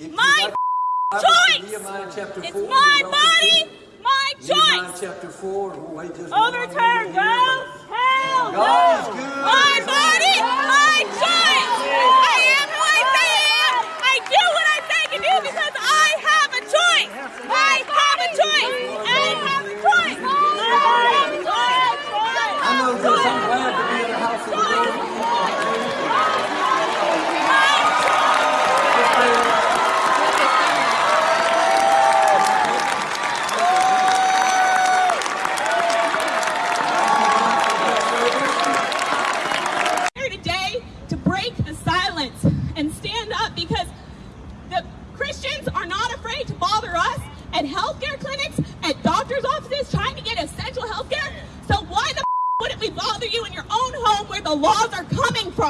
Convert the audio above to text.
If My choice. Nehemiah It's 4, my body, my Nehemiah choice. chapter 4, we'll wait at healthcare clinics, at doctor's offices, trying to get essential healthcare. So why the wouldn't we bother you in your own home where the laws are coming from?